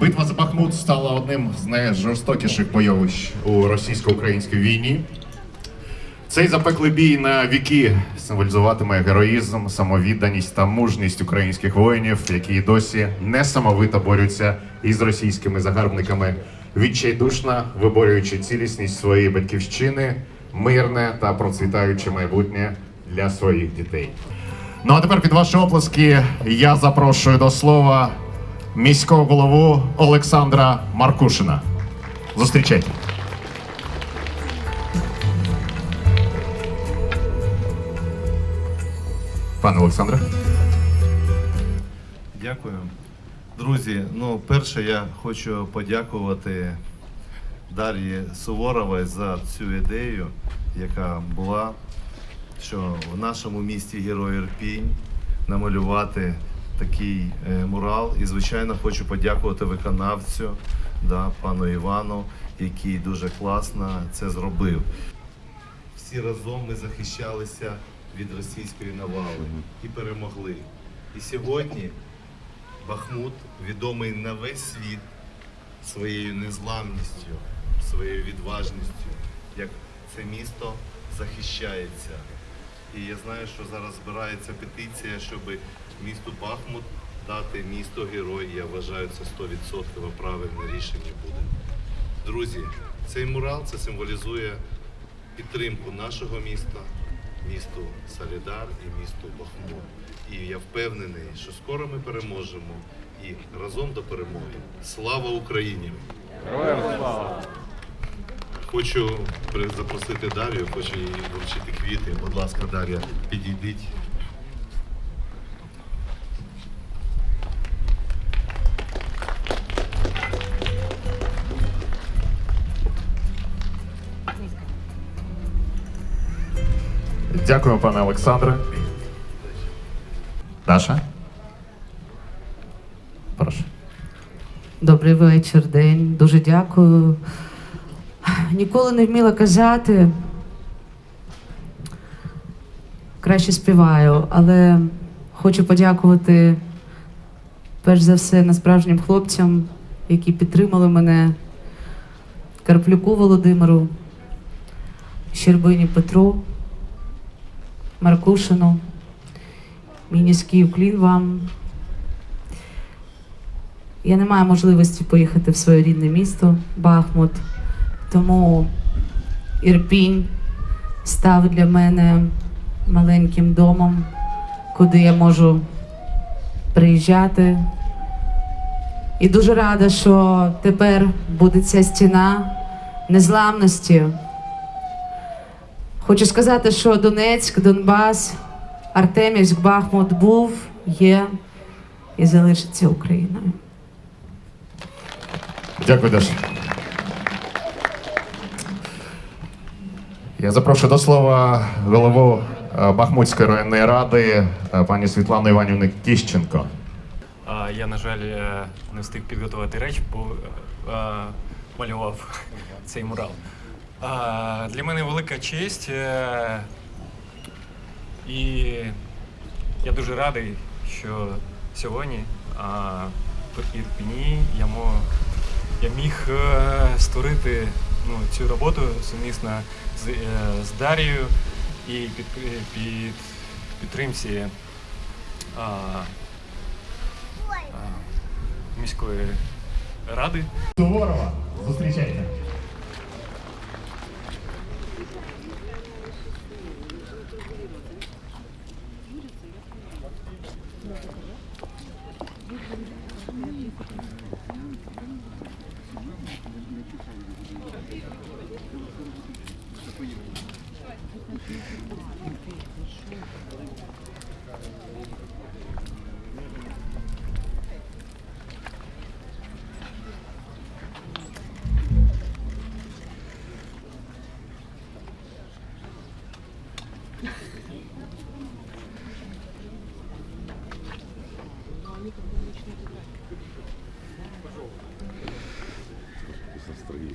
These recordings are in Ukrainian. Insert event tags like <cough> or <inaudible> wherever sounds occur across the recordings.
Битва за Бахмут стала одним з найжорстокіших бойовищ у російсько-українській війні. Цей запеклий бій на віки символізуватиме героїзм, самовідданість та мужність українських воїнів, які досі несамовито борються із російськими загарбниками, відчайдушно виборюючи цілісність своєї батьківщини, мирне та процвітаюче майбутнє для своїх дітей. Ну а тепер під ваші оплески я запрошую до слова міського голову Олександра Маркушина. Зустрічайте. Пане Олександре. Дякую. Друзі, ну перше я хочу подякувати Дар'ї Суворовій за цю ідею, яка була, що в нашому місті Герой Ірпінь намалювати такий е, мурал. І, звичайно, хочу подякувати виконавцю, да, пану Івану, який дуже класно це зробив. Всі разом ми захищалися від російської навали і перемогли. І сьогодні Бахмут відомий на весь світ своєю незламністю, своєю відважністю, як це місто захищається. І я знаю, що зараз збирається петиція, щоб місту Бахмут дати місто герой. Я вважаю, це 100% правильне рішення буде. Друзі, цей мурал це символізує підтримку нашого міста, місту Солідар і місту Бахмут. І я впевнений, що скоро ми переможемо і разом до перемоги. Слава Україні! Героям слава! Хочу запросити Дар'ю, хочу їй вручити квіти. Будь ласка, Дар'я, підійдіть. Дякую, пане Олександре. Даша. Прошу. Добрий вечір, день. Дуже дякую. Ніколи не вміла казати. Краще співаю, але хочу подякувати перш за все насправжнім хлопцям, які підтримали мене, Карплюку Володимиру, Щербині Петру, Маркушину. Мій низький уклін вам. Я не маю можливості поїхати в своє рідне місто Бахмут, тому Ірпінь став для мене маленьким домом, куди я можу приїжджати. І дуже рада, що тепер буде ця стіна незламності. Хочу сказати, що Донецьк, Донбас, Артемівськ, Бахмут був, є і залишиться Україною. Дякую, Даша. Я запрошую до слова голову е, Бахмутської районної ради е, пані Світлану Іванівну Кіщенко. Я, на жаль, е, не встиг підготувати реч, бо малював <laughs> цей мурал. Для мене велика честь. е, І я дуже радий, що сьогодні в Ірпені я, я міг е, створити ну, цю роботу сумісно з, е, з Дарією і під, під підтримці. А, а, міської ради. Суворова, зустрічайте.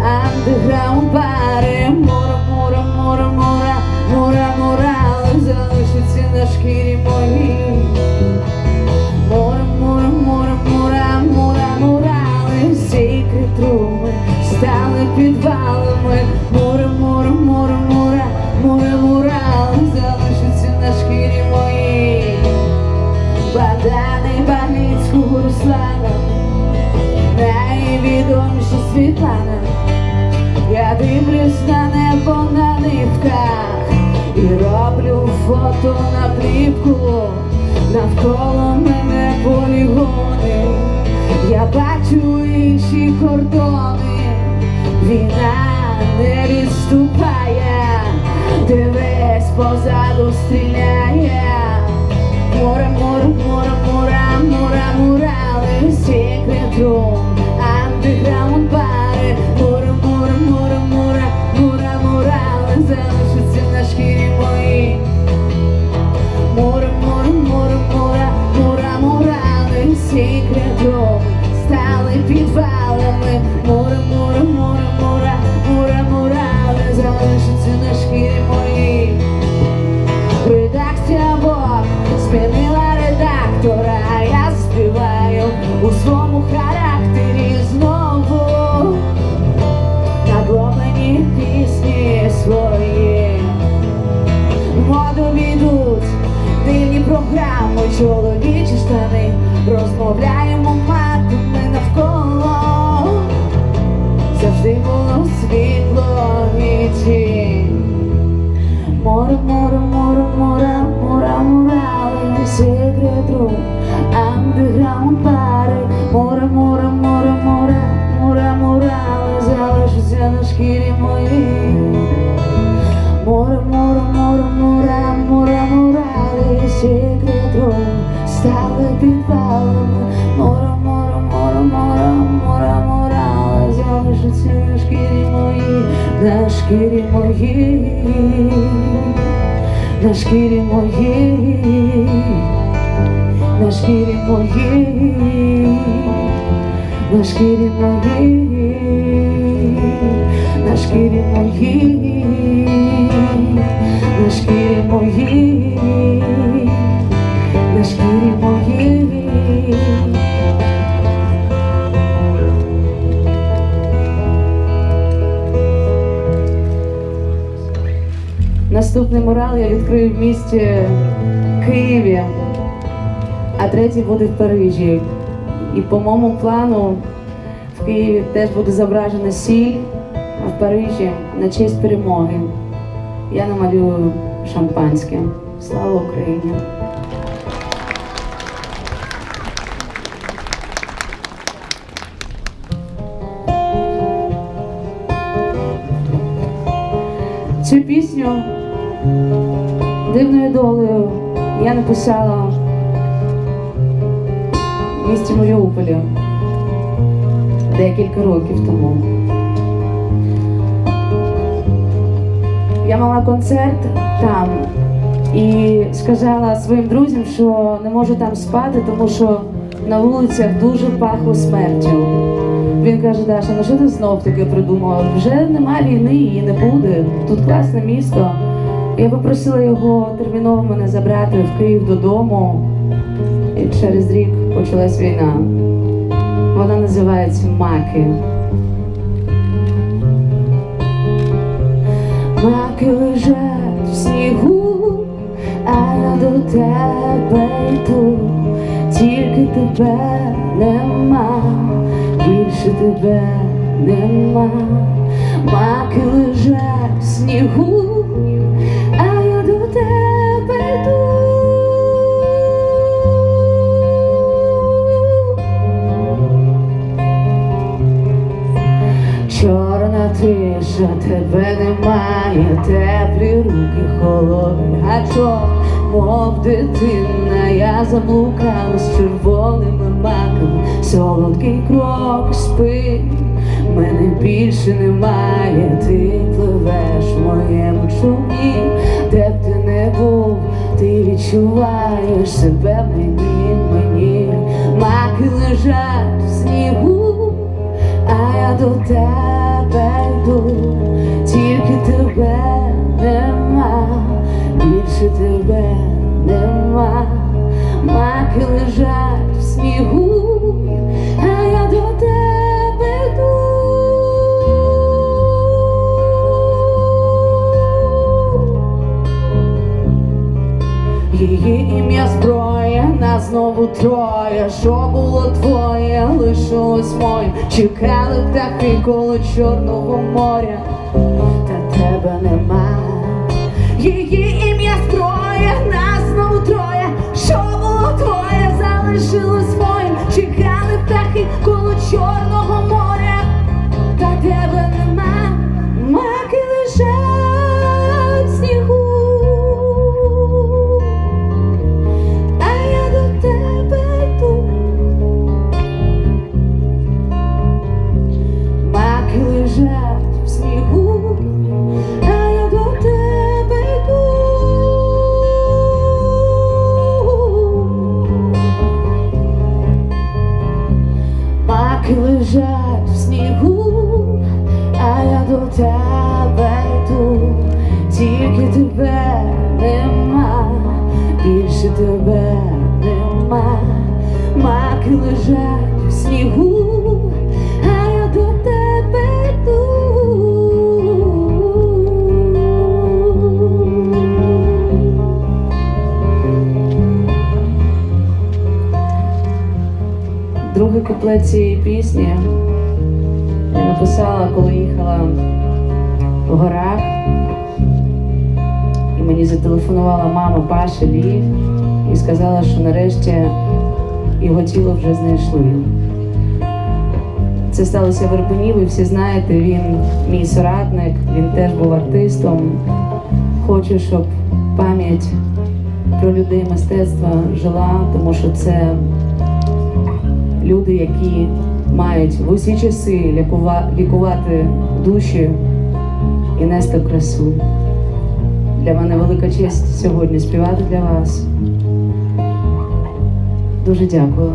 андеграунд пари Мура, мура, мура, мура, мура, мурали залишиться на шкірі моїй Море, море, море, море, море, мурали, всі труми стали підвалами. Море, море, море, море, море, мурали, залишиться на шкірі моїй. Богдана і Багницького Руслана, найвідоміша Світлана. Фото на плівку. Навколо мене полігони, я бачу інші кордони, війна не відступає, дивись позаду стріляє. Море, море, море, море, море, мурали, секрет рум, андеграунд чоловічі штани, розмовляємо матами навколо. Завжди було світло і тінь. Море, море, море, море, море, мурали, секрет рум, андеграунд моїй, на шкірі моїй, на шкірі моїй, на шкірі моїй, на шкірі моїй, на шкірі моїй, на шкірі Наступний мурал я відкрию в місті Києві, а третій буде в Парижі. І по моєму плану в Києві теж буде зображена сіль, а в Парижі на честь перемоги. Я намалюю шампанське. Слава Україні! Цю пісню дивною долею я написала в місті Маріуполі декілька років тому. Я мала концерт там і сказала своїм друзям, що не можу там спати, тому що на вулицях дуже пахло смертю. Він каже, Даша, ну що ти знов таки придумала? Вже нема війни, її не буде. Тут класне місто. Я попросила його терміново мене забрати в Київ додому. І через рік почалась війна. Вона називається Маки. Маки лежать в снігу, а я до тебе йду, тільки тебе нема, більше тебе нема. Маки лежать в снігу, немає, теплі руки, холодний гачок, мов дитина, я заблукала з червоними маками, солодкий крок спи, мене більше немає, ти пливеш в моєму човні, де б ти не був, ти відчуваєш себе в мені, мені, маки лежать в снігу а я до тебе ім'я зброя, нас знову троє, що було твоє, лишилось моє, чекали птахи коло Чорного моря, та тебе нема. Її ім'я зброя, нас знову троє, що було твоє, залишилось моє, чекали птахи коло Чорного моря. Другий куплет цієї пісні я написала, коли їхала в горах. І мені зателефонувала мама Паша Лі і сказала, що нарешті його тіло вже знайшли. Це сталося в Ирпені, ви всі знаєте, він мій соратник, він теж був артистом. Хочу, щоб пам'ять про людей мистецтва жила, тому що це люди, які мають в усі часи лікува- лікувати душі і нести красу. Для мене велика честь сьогодні співати для вас. Дуже дякую.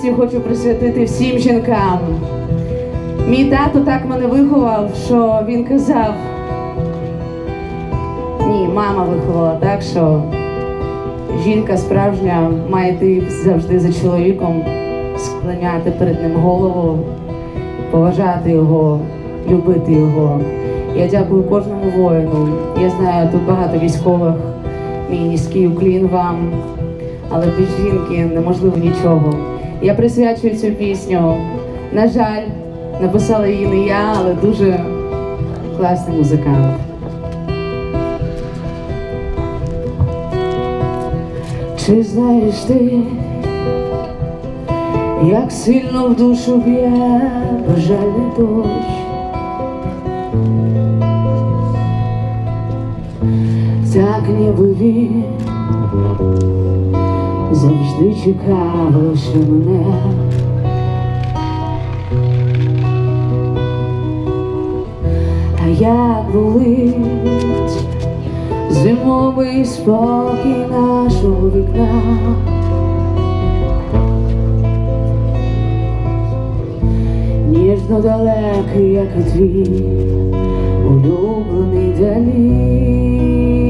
Пісню хочу присвятити всім жінкам. Мій тато так мене виховав, що він казав. Ні, мама виховала так, що жінка справжня має йти завжди за чоловіком, склоняти перед ним голову, поважати його, любити його. Я дякую кожному воїну. Я знаю, тут багато військових. Мій низький уклін вам але без жінки неможливо нічого. Я присвячую цю пісню. На жаль, написала її не я, але дуже класний музикант. Чи знаєш ти, як сильно в душу б'є бажальний дощ? Так ніби він завжди чекав лише мене. А як болить зимовий спокій нашого вікна. Ніжно далекий, як і твій улюблений далі.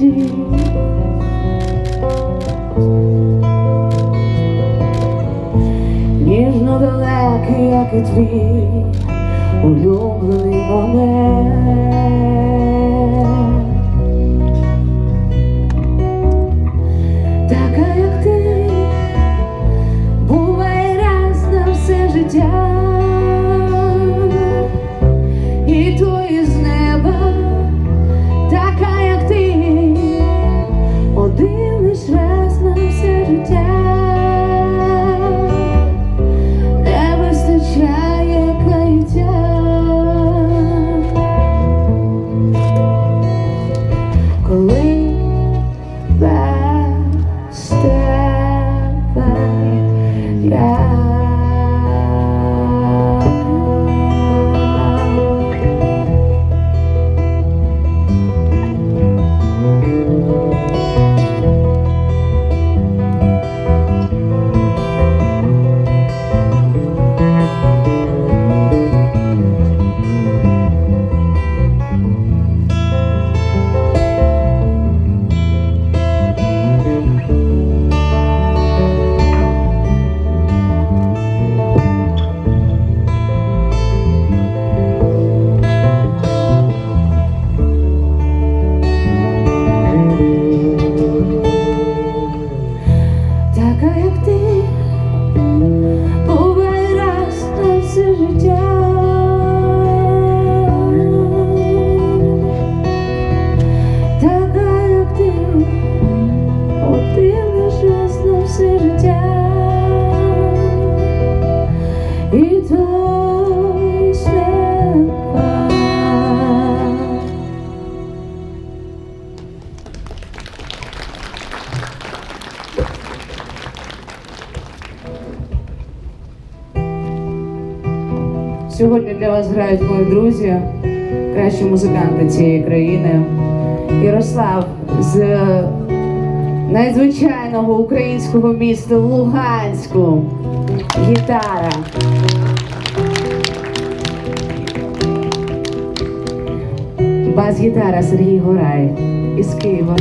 Мільйони. Ніжно далекий, як і твій улюблений момент. Така, як ти, буває для вас грають мої друзі, кращі музиканти цієї країни. Ярослав з надзвичайного українського міста Луганську. Гітара. Бас-гітара Сергій Горай із Києва.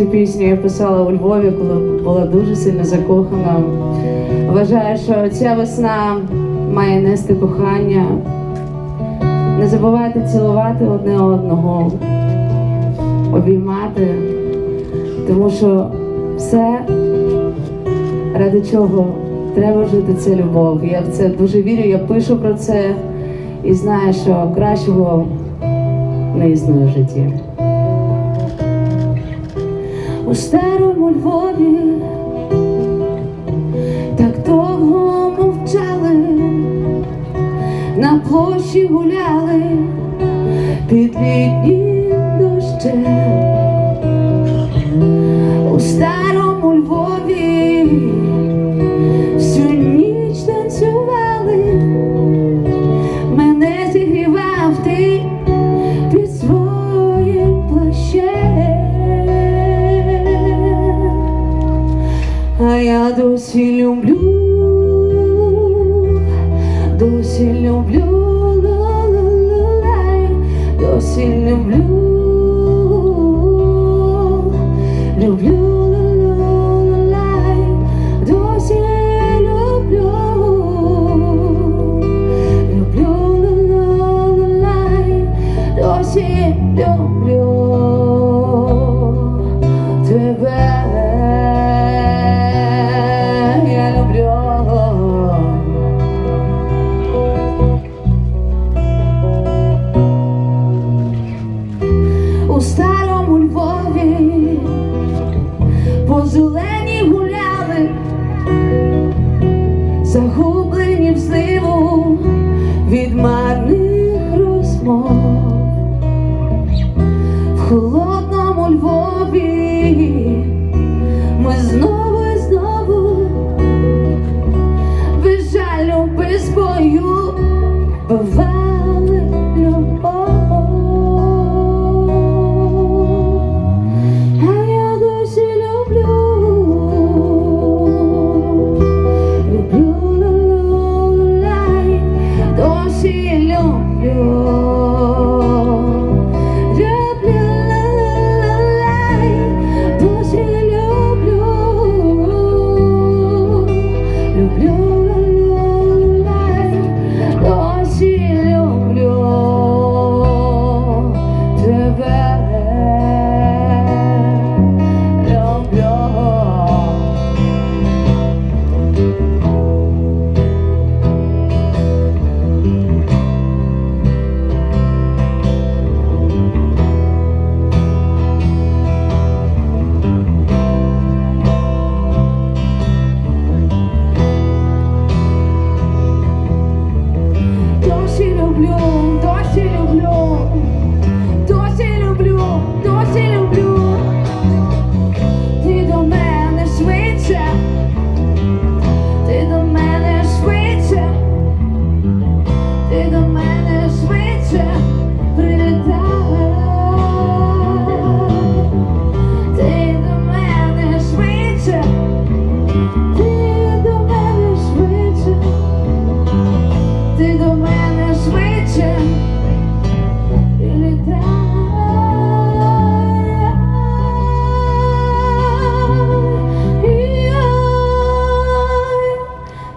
Цю пісню я писала у Львові, коли була дуже сильно закохана. Вважаю, що ця весна має нести кохання. Не забувайте цілувати одне одного, обіймати, тому що все, ради чого треба жити, це любов. Я в це дуже вірю, я пишу про це і знаю, що кращого не існує в житті. У старому Львові так довго мовчали, на площі гуляли під літнім дощем.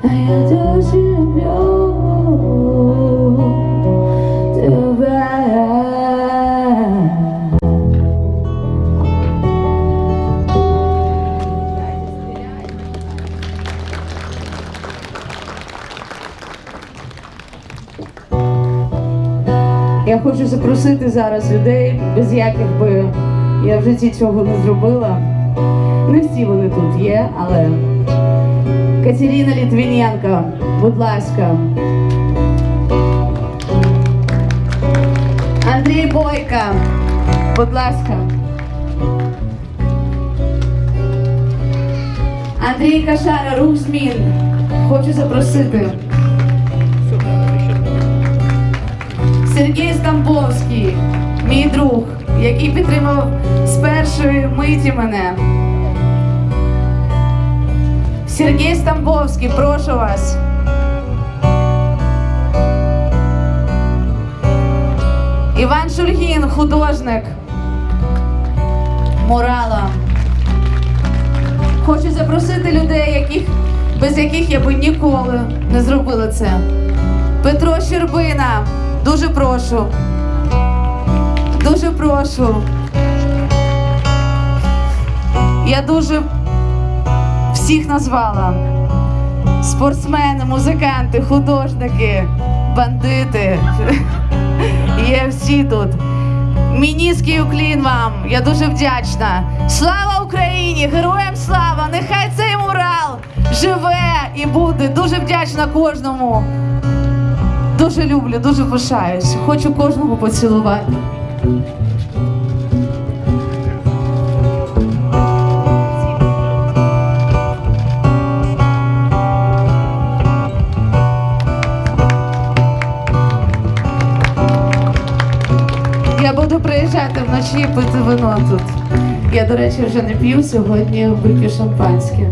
А я досі люблю тебе. Я хочу запросити зараз людей, без яких би я в житті цього не зробила. Не всі вони тут є, але Катерина Літвіненко, будь ласка. Андрій Бойка, будь ласка. Андрій Кашара, рух змін. Хочу запросити. Сергій Стамбовський, мій друг, який підтримав з першої миті мене. Сергій Стамбовський, прошу вас. Іван Шульгін, художник. Морала. Хочу запросити людей, яких, без яких я би ніколи не зробила це. Петро Щербина, дуже прошу. Дуже прошу. Я дуже всіх назвала. Спортсмени, музиканти, художники, бандити. <laughs> Є всі тут. Мій низький уклін вам. Я дуже вдячна. Слава Україні! Героям слава! Нехай цей мурал живе і буде. Дуже вдячна кожному. Дуже люблю, дуже пишаюсь. Хочу кожного поцілувати. Вночі пити вино тут. Я, до речі, вже не п'ю сьогодні вип'ю шампанське.